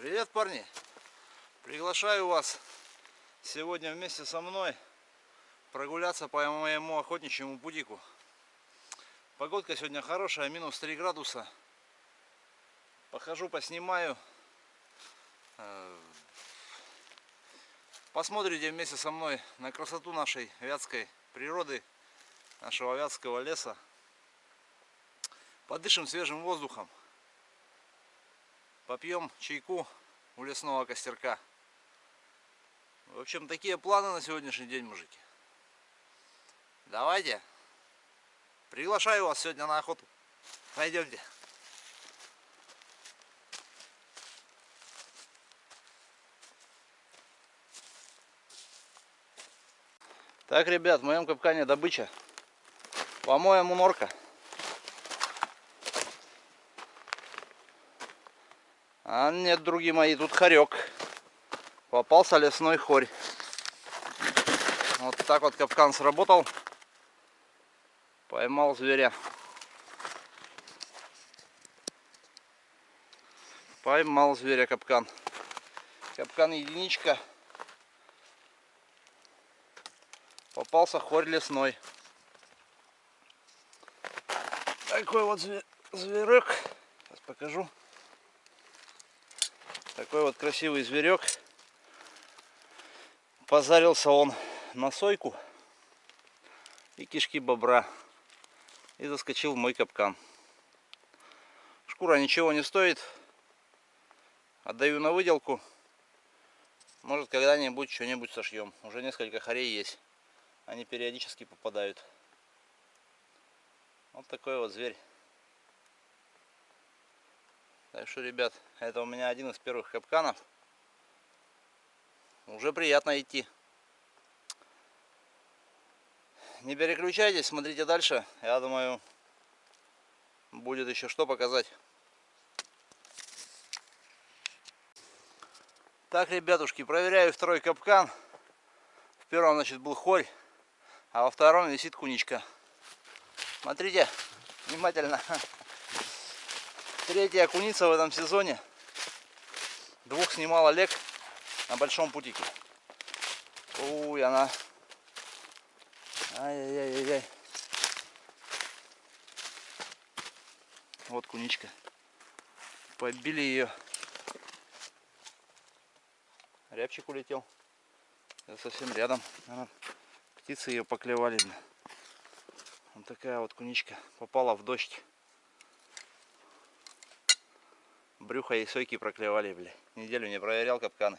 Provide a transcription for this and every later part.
Привет, парни! Приглашаю вас сегодня вместе со мной прогуляться по моему охотничьему путику. Погодка сегодня хорошая, минус 3 градуса. Похожу, поснимаю. Э, посмотрите вместе со мной на красоту нашей вятской природы, нашего вятского леса. Подышим свежим воздухом. Попьем чайку у лесного костерка. В общем, такие планы на сегодняшний день, мужики. Давайте. Приглашаю вас сегодня на охоту. Пойдемте. Так, ребят, в моем капкане добыча. По-моему, норка. А нет, други мои, тут хорек. Попался лесной хорь. Вот так вот капкан сработал. Поймал зверя. Поймал зверя капкан. Капкан единичка. Попался хорь лесной. Такой вот зверек. Сейчас покажу. Такой вот красивый зверек. Позарился он на сойку и кишки бобра. И заскочил в мой капкан. Шкура ничего не стоит. Отдаю на выделку. Может когда-нибудь что-нибудь сошьем. Уже несколько хорей есть. Они периодически попадают. Вот такой вот зверь. Так что, ребят, это у меня один из первых капканов. Уже приятно идти. Не переключайтесь, смотрите дальше. Я думаю, будет еще что показать. Так, ребятушки, проверяю второй капкан. В первом, значит, был хорь, а во втором висит куничка. Смотрите внимательно. Третья куница в этом сезоне. Двух снимал Олег на большом путике. Уй, она. Ай-яй-яй-яй. Вот куничка. Побили ее. Рябчик улетел. Я совсем рядом. Птицы ее поклевали. Вот такая вот куничка. Попала в дождь. Брюхо и сойки проклевали, бля. Неделю не проверял капканы.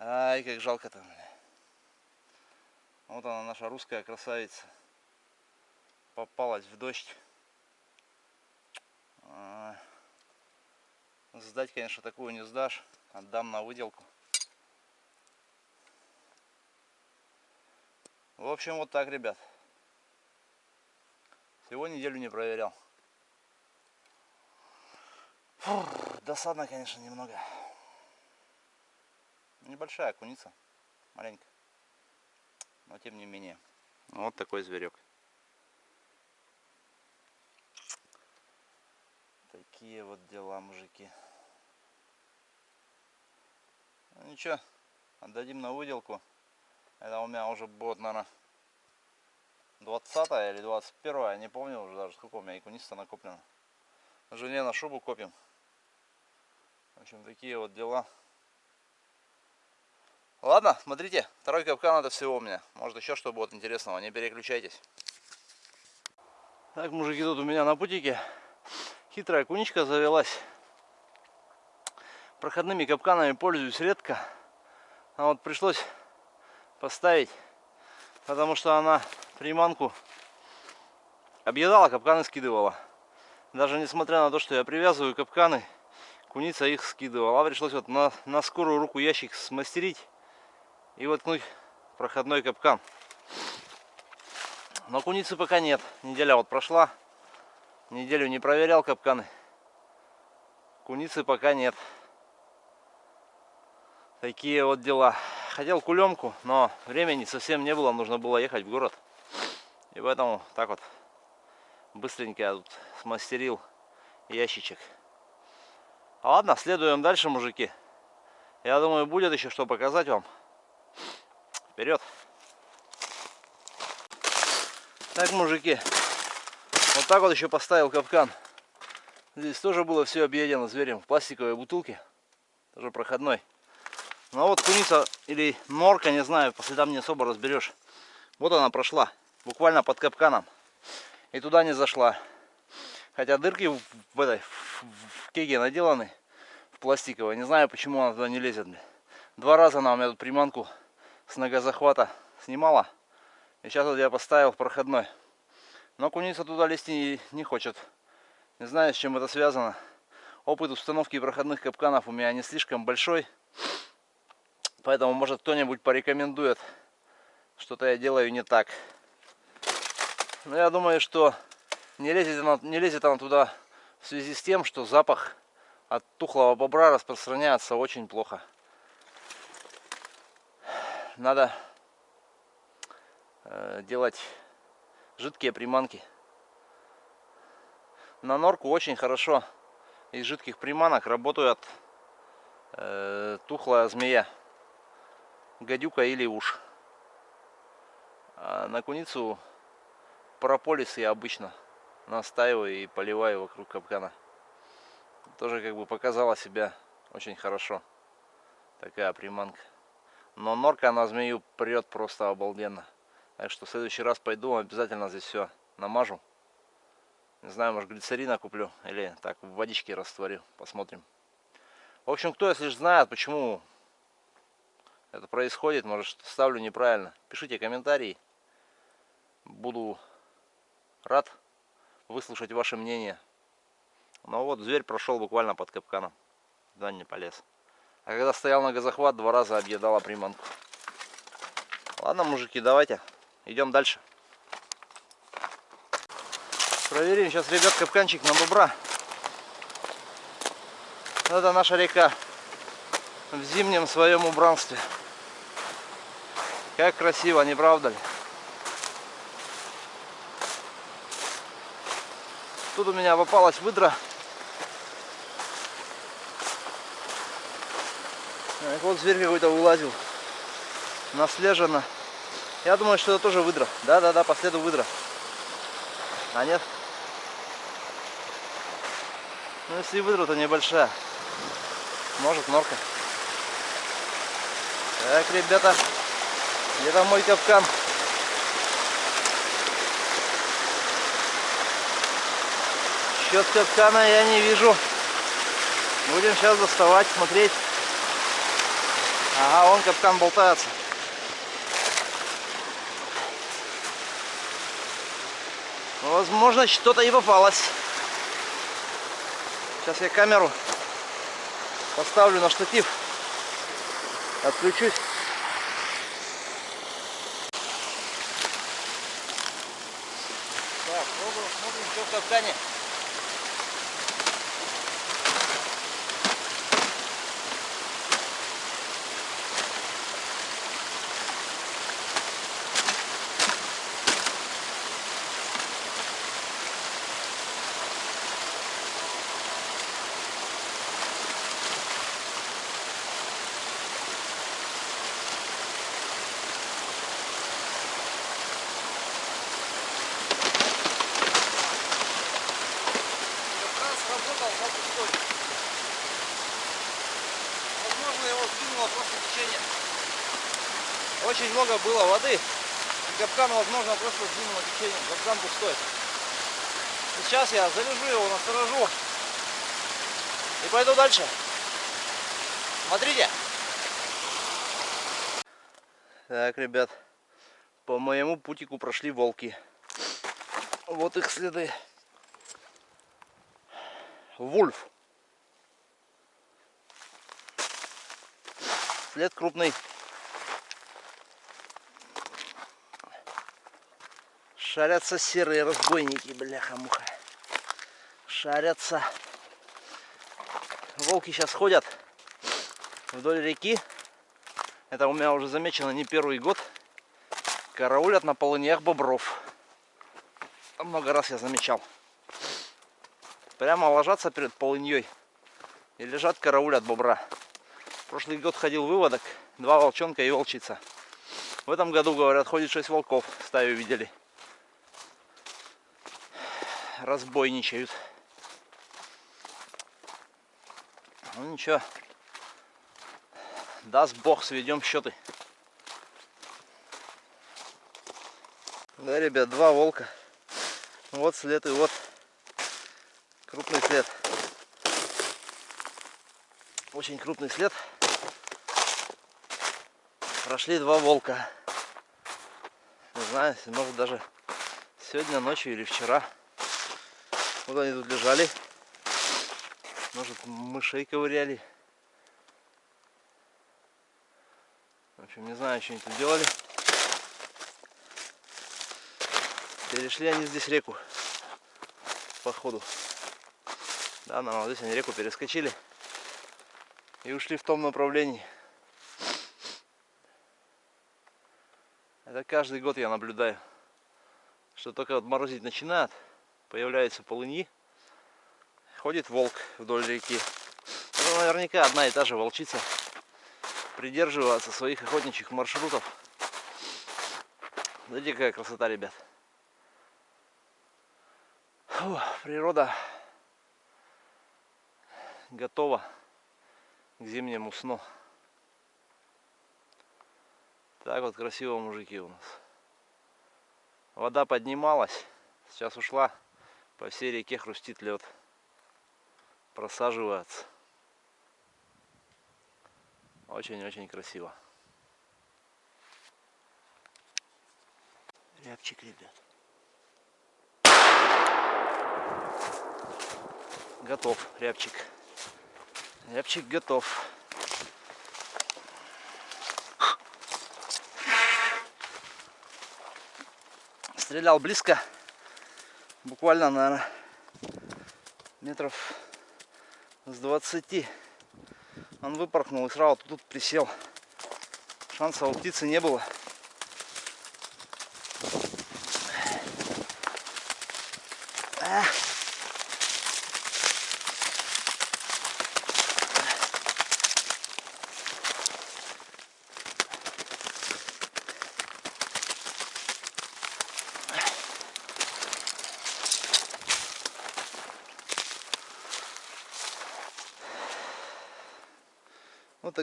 Ай, как жалко там, бля. Вот она, наша русская красавица. Попалась в дождь. А, сдать, конечно, такую не сдашь. Отдам на выделку. В общем, вот так, ребят. Всего неделю не проверял. Фух, досадно, конечно, немного. Небольшая куница, маленькая. Но тем не менее. Вот такой зверек. Такие вот дела, мужики. Ну, ничего, отдадим на выделку. Это у меня уже будет, наверное, 20 или 21 я не помню уже даже, сколько у меня и куница накоплено. Жене на шубу копим. Общем, такие вот дела. Ладно, смотрите, второй капкан это всего у меня. Может еще что будет интересного, не переключайтесь. Так, мужики, тут у меня на путике хитрая куничка завелась. Проходными капканами пользуюсь редко. А вот пришлось поставить, потому что она приманку объедала, капканы скидывала. Даже несмотря на то, что я привязываю капканы куница их скидывала. Пришлось вот на, на скорую руку ящик смастерить и воткнуть проходной капкан. Но куницы пока нет. Неделя вот прошла. Неделю не проверял капканы. Куницы пока нет. Такие вот дела. Хотел кулемку, но времени совсем не было. Нужно было ехать в город. И поэтому так вот быстренько я тут смастерил ящичек Ладно, следуем дальше, мужики. Я думаю, будет еще что показать вам. Вперед! Так, мужики, вот так вот еще поставил капкан. Здесь тоже было все объедено зверем в пластиковой бутылке, тоже проходной. Но вот куница или норка, не знаю, по следам не особо разберешь. Вот она прошла, буквально под капканом. И туда не зашла. Хотя дырки в этой в кеге наделаны, в пластиковой. Не знаю, почему она туда не лезет. Два раза она у меня тут приманку с ногозахвата снимала. И сейчас вот я поставил проходной. Но куница туда лезть не, не хочет. Не знаю, с чем это связано. Опыт установки проходных капканов у меня не слишком большой. Поэтому, может, кто-нибудь порекомендует. Что-то я делаю не так. Но я думаю, что не лезет, она, не лезет она туда в связи с тем, что запах от тухлого бобра распространяется очень плохо. Надо э, делать жидкие приманки. На норку очень хорошо из жидких приманок работают э, тухлая змея, гадюка или уж. А на куницу прополис я обычно настаиваю и поливаю вокруг капкана. Тоже как бы показала себя очень хорошо. Такая приманка. Но норка на змею прет просто обалденно. Так что в следующий раз пойду, обязательно здесь все намажу. Не знаю, может глицерина куплю или так в водичке растворю. Посмотрим. В общем, кто если знает, почему это происходит, может ставлю неправильно. Пишите комментарии. Буду рад выслушать ваше мнение. Но вот зверь прошел буквально под капканом. Да не полез. А когда стоял на газохват, два раза объедала приманку. Ладно, мужики, давайте. Идем дальше. Проверим сейчас, ребят, капканчик на бобра. Это наша река в зимнем своем убранстве. Как красиво, не правда ли? Тут у меня попалась выдра. Так, вот зверь какой-то вылазил. Наслежено. Я думаю, что это тоже выдра. Да-да-да, по следу выдра. А нет? Ну, если выдра, то небольшая. Может, норка. Так, ребята, где-то мой капкан. Счет капкана я не вижу. Будем сейчас доставать, смотреть. Ага, он капкан болтается. Возможно, что-то и попалось. Сейчас я камеру поставлю на штатив. Отключусь. Так, пробуем, смотрим, что в капкане. сработал на пустой. Возможно, его сдвинуло просто течение. Очень много было воды. И капкан, возможно, просто сдвинуло течение. Капкан пустой. Сейчас я завяжу его, насторожу. И пойду дальше. Смотрите. Так, ребят. По моему путику прошли волки. Вот их следы. Вульф. След крупный. Шарятся серые разбойники, бляха-муха. Шарятся. Волки сейчас ходят вдоль реки. Это у меня уже замечено не первый год. Караулят на полыньях бобров. Много раз я замечал прямо ложатся перед полыньей И лежат караулят бобра. Прошлый год ходил выводок, два волчонка и волчица. В этом году, говорят, ходит шесть волков, стаю видели. Разбойничают. Ну ничего. Даст Бог, сведем счеты. Да, ребят, два волка. Вот след и вот крупный след. Очень крупный след. Прошли два волка. Не знаю, может даже сегодня ночью или вчера. Вот они тут лежали. Может мышей ковыряли. В общем, не знаю, что они тут делали. Перешли они здесь реку. Походу. Да, нормально. Здесь они реку перескочили. И ушли в том направлении. Это каждый год я наблюдаю. Что только вот морозить начинает, появляются полыньи. Ходит волк вдоль реки. Это наверняка одна и та же волчица. Придерживаться своих охотничьих маршрутов. Смотрите, какая красота, ребят. Фу, природа готова к зимнему сну. Так вот красиво мужики у нас. Вода поднималась, сейчас ушла. По всей реке хрустит лед. Просаживается. Очень-очень красиво. Рябчик, ребят. Готов рябчик. Рябчик готов. Стрелял близко. Буквально, наверное, метров с 20. Он выпорхнул и сразу тут присел. Шанса у птицы не было.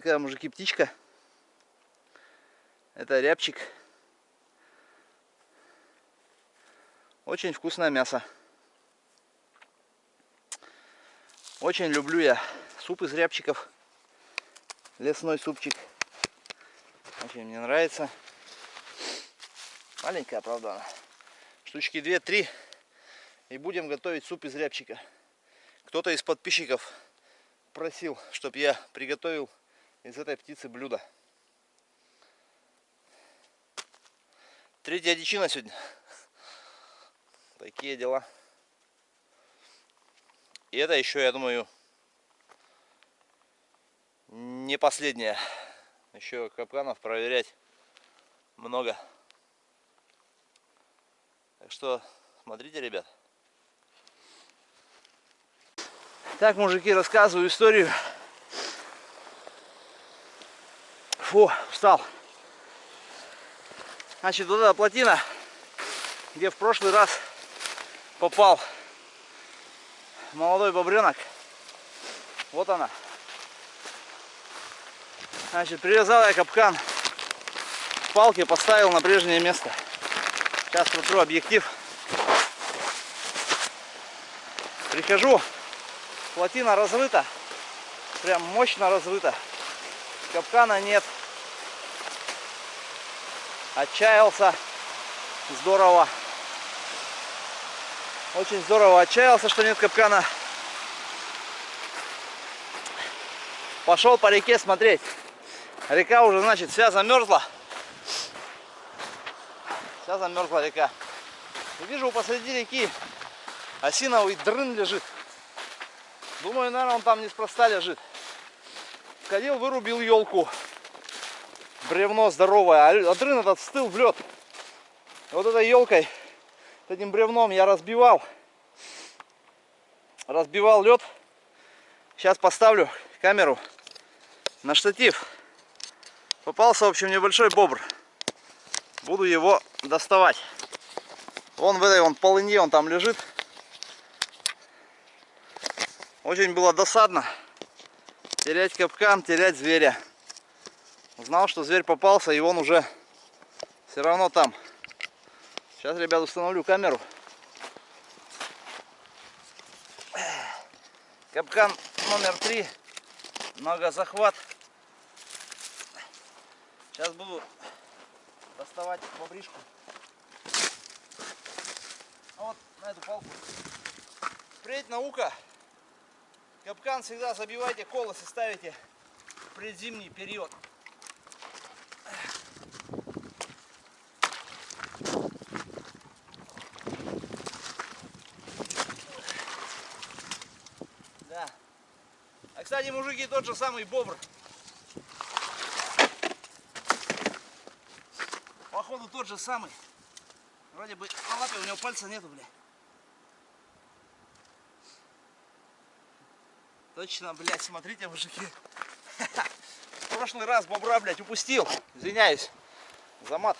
Такая, мужики, птичка. Это рябчик. Очень вкусное мясо. Очень люблю я суп из рябчиков. Лесной супчик. Очень мне нравится. Маленькая, правда, она. Штучки 2-3. И будем готовить суп из рябчика. Кто-то из подписчиков просил, чтобы я приготовил из этой птицы блюдо. Третья дичина сегодня. Такие дела. И это еще, я думаю, не последняя. Еще капканов проверять много. Так что смотрите, ребят. Так, мужики, рассказываю историю Фу, устал. Значит, вот эта плотина, где в прошлый раз попал молодой бобренок. Вот она. Значит, привязал я капкан палки, поставил на прежнее место. Сейчас протру объектив. Прихожу, плотина разрыта, прям мощно разрыта. Капкана нет отчаялся здорово. Очень здорово отчаялся, что нет капкана. Пошел по реке смотреть. Река уже, значит, вся замерзла. Вся замерзла река. И вижу посреди реки осиновый дрын лежит. Думаю, наверное, он там неспроста лежит. Ходил, вырубил елку бревно здоровое, а отрын этот стыл в лед. Вот этой елкой, этим бревном я разбивал, разбивал лед. Сейчас поставлю камеру на штатив. Попался, в общем, небольшой бобр. Буду его доставать. Вон в этой вон полыне он там лежит. Очень было досадно терять капкан, терять зверя. Узнал, что зверь попался, и он уже все равно там. Сейчас, ребят, установлю камеру. Капкан номер три. Много захват. Сейчас буду доставать бобришку. Вот на эту палку. Впредь наука. Капкан всегда забивайте колос и ставите в предзимний период. Да. Кстати, мужики, тот же самый бобр. Походу тот же самый. Вроде бы на лапе у него пальца нету, бля. Точно, блядь, смотрите, мужики. В прошлый раз бобра, блядь, упустил. Извиняюсь за мат.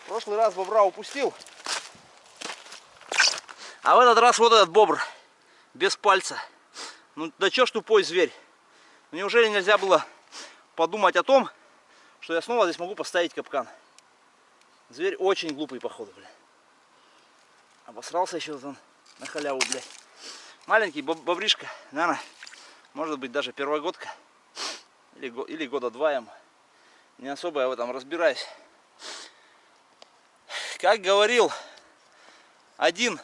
В прошлый раз бобра упустил. А в этот раз вот этот бобр. Без пальца. Ну да чё ж тупой зверь? Неужели нельзя было подумать о том, что я снова здесь могу поставить капкан? Зверь очень глупый, походу, бля. Обосрался еще он на халяву, блядь. Маленький бобришка, наверное, может быть даже первогодка. Или, или года два ему. Не особо я в этом разбираюсь. Как говорил один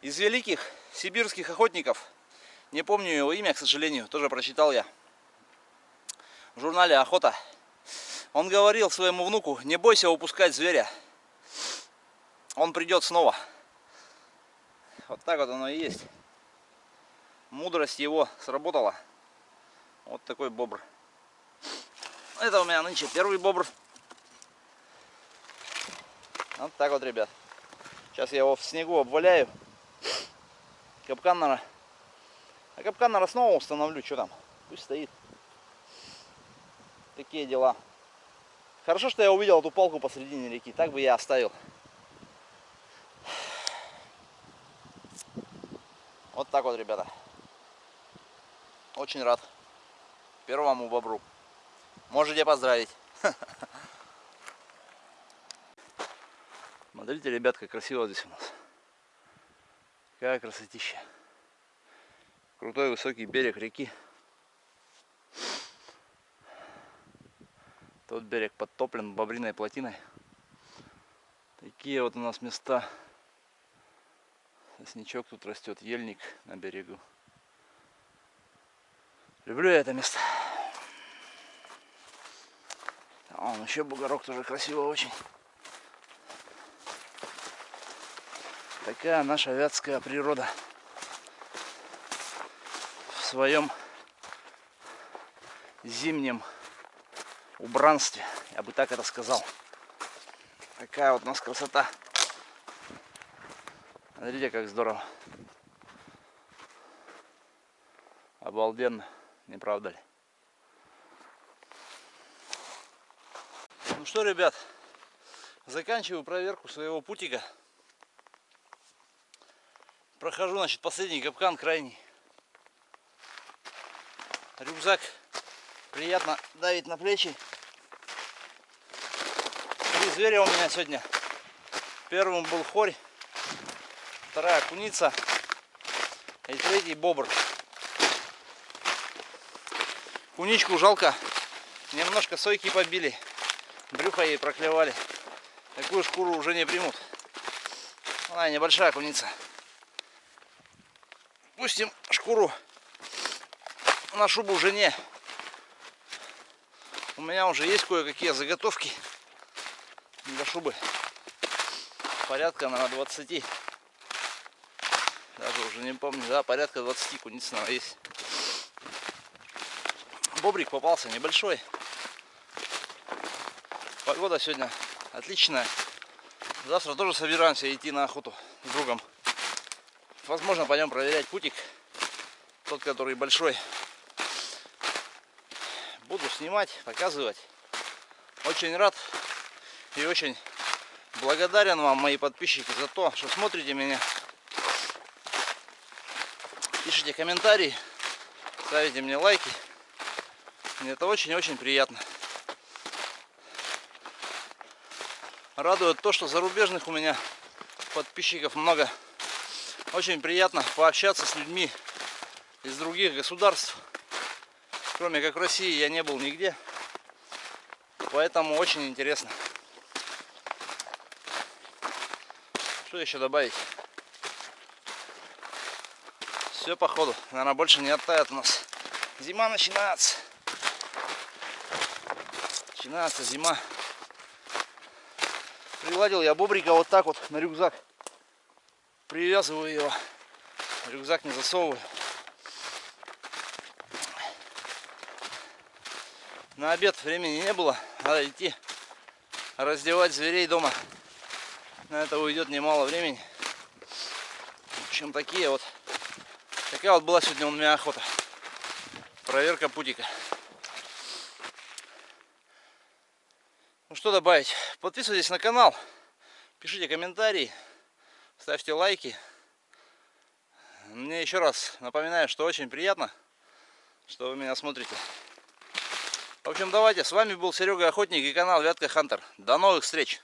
из великих сибирских охотников, не помню его имя, к сожалению, тоже прочитал я в журнале «Охота». Он говорил своему внуку, не бойся упускать зверя, он придет снова. Вот так вот оно и есть. Мудрость его сработала. Вот такой бобр. Это у меня нынче первый бобр. Вот так вот, ребят. Сейчас я его в снегу обваляю. Капкан, наверное. А капкан, наверное, снова установлю. Что там? Пусть стоит. Такие дела. Хорошо, что я увидел эту палку посредине реки. Так бы я оставил. Вот так вот, ребята. Очень рад первому бобру. Можете поздравить. Смотрите, ребят, как красиво здесь у нас. Какая красотища. Крутой высокий берег реки. Тот берег подтоплен бобриной плотиной. Такие вот у нас места. Сосничок тут растет, ельник на берегу. Люблю я это место. А он еще бугорок тоже красиво очень. Такая наша вятская природа своем зимнем убранстве, я бы так это сказал. Такая вот у нас красота. Смотрите, как здорово. Обалденно, не правда ли? Ну что, ребят, заканчиваю проверку своего путика. Прохожу, значит, последний капкан, крайний. Рюкзак приятно давит на плечи. Три зверя у меня сегодня. Первым был хорь, вторая куница и третий бобр. Куничку жалко, немножко сойки побили, брюхо ей проклевали. Такую шкуру уже не примут. Она небольшая куница. Пустим шкуру на шубу жене. У меня уже есть кое-какие заготовки для шубы. Порядка, на 20. Даже уже не помню, да, порядка 20 куниц, наверное, есть. Бобрик попался небольшой. Погода сегодня отличная. Завтра тоже собираемся идти на охоту с другом. Возможно, пойдем проверять путик. тот, который большой. Снимать, показывать. Очень рад и очень благодарен вам, мои подписчики, за то, что смотрите меня. Пишите комментарии, ставите мне лайки. Мне это очень-очень приятно. Радует то, что зарубежных у меня подписчиков много. Очень приятно пообщаться с людьми из других государств. Кроме как в России я не был нигде. Поэтому очень интересно. Что еще добавить? Все походу. Наверное, больше не оттает у нас. Зима начинается. Начинается зима. Приладил я бобрика вот так вот на рюкзак. Привязываю его. Рюкзак не засовываю. На обед времени не было. Надо идти раздевать зверей дома. На это уйдет немало времени. Общем, такие вот. Такая вот была сегодня у меня охота. Проверка путика. Ну что добавить? Подписывайтесь на канал, пишите комментарии, ставьте лайки. Мне еще раз напоминаю, что очень приятно, что вы меня смотрите. В общем, давайте. С вами был Серега Охотник и канал Вятка Хантер. До новых встреч!